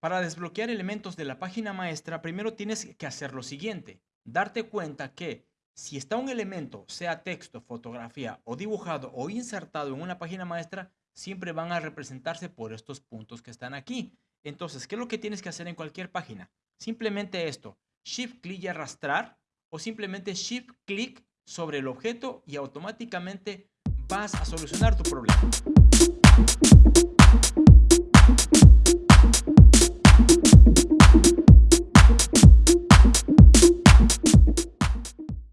Para desbloquear elementos de la página maestra, primero tienes que hacer lo siguiente. Darte cuenta que si está un elemento, sea texto, fotografía o dibujado o insertado en una página maestra, siempre van a representarse por estos puntos que están aquí. Entonces, ¿qué es lo que tienes que hacer en cualquier página? Simplemente esto, Shift clic y arrastrar o simplemente Shift clic sobre el objeto y automáticamente vas a solucionar tu problema.